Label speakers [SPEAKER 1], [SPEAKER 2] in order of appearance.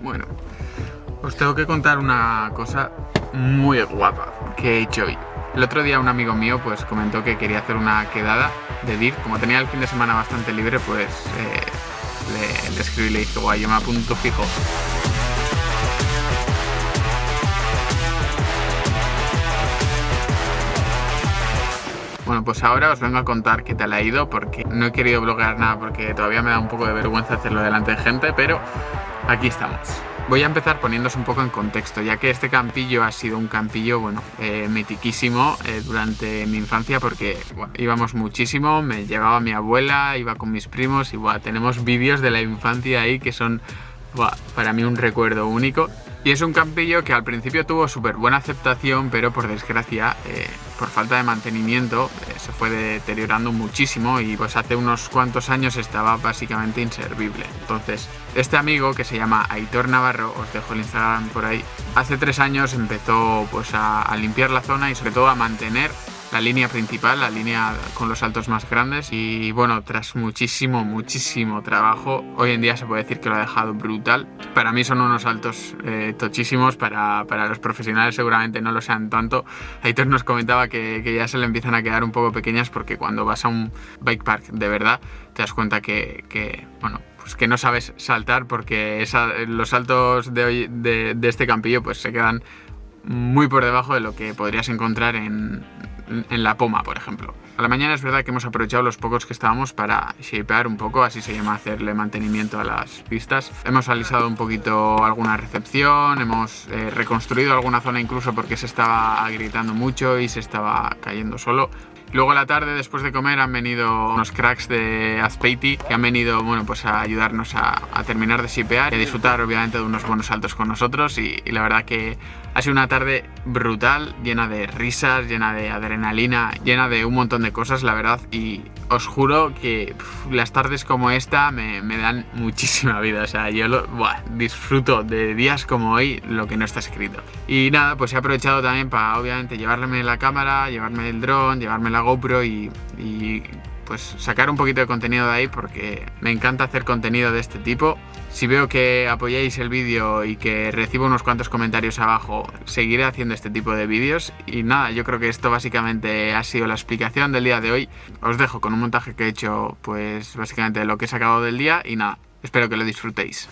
[SPEAKER 1] Bueno, os tengo que contar una cosa muy guapa que he hecho hoy. El otro día un amigo mío pues comentó que quería hacer una quedada de DIR. Como tenía el fin de semana bastante libre, pues eh, le, escribí y le dije, guay, yo me fijo. Pues ahora os vengo a contar qué tal ha ido porque no he querido bloguear nada porque todavía me da un poco de vergüenza hacerlo delante de gente, pero aquí estamos. Voy a empezar poniéndose un poco en contexto, ya que este campillo ha sido un campillo, bueno, eh, eh, durante mi infancia porque íbamos muchísimo, me llevaba mi abuela, iba con mis primos y tenemos vídeos de la infancia ahí que son para mí un recuerdo único. Y es un campillo que al principio tuvo súper buena aceptación, pero por desgracia, eh, por falta de mantenimiento, eh, se fue deteriorando muchísimo y pues hace unos cuantos años estaba básicamente inservible. Entonces, este amigo que se llama Aitor Navarro, os dejo el Instagram por ahí, hace tres años empezó pues a limpiar la zona y sobre todo a mantener la línea principal, la línea con los saltos más grandes y bueno, tras muchísimo, muchísimo trabajo, hoy en día se puede decir que lo ha dejado brutal. Para mí son unos saltos eh, tochísimos, para, para, los profesionales seguramente no lo sean tanto. Aitor nos comentaba que, que, ya se le empiezan a quedar un poco pequeñas porque cuando vas a un bike park de verdad te das cuenta que, que bueno, pues que no sabes saltar porque esa, los saltos de, hoy, de, de este campillo pues se quedan muy por debajo de lo que podrías encontrar en, en la poma, por ejemplo. A la mañana es verdad que hemos aprovechado los pocos que estábamos para shapear un poco, así se llama hacerle mantenimiento a las pistas. Hemos alisado un poquito alguna recepción, hemos eh, reconstruido alguna zona incluso porque se estaba agrietando mucho y se estaba cayendo solo. Luego a la tarde, después de comer, han venido unos cracks de Azpeiti que han venido bueno, pues a ayudarnos a, terminar de shipear y a disfrutar obviamente de unos buenos saltos con nosotros. Y, y la verdad que ha sido una tarde brutal, llena de risas, llena de adrenalina, llena de un montón de cosas, la verdad, y os juro que las tardes como esta me, dan muchísima vida, o sea, yo lo, disfruto de días como hoy lo que no está escrito. Y nada, pues he aprovechado también para obviamente llevarme la cámara, llevarme el dron, llevarme la GoPro y pues sacar un poquito de contenido de ahí porque me encanta hacer contenido de este tipo. Si veo que apoyáis el vídeo y que recibo unos cuantos comentarios abajo, seguiré haciendo este tipo de vídeos. Y nada, yo creo que esto básicamente ha sido la explicación del día de hoy. Os dejo con un montaje que he hecho, pues básicamente lo que he sacado del día y nada, espero que lo disfrutéis.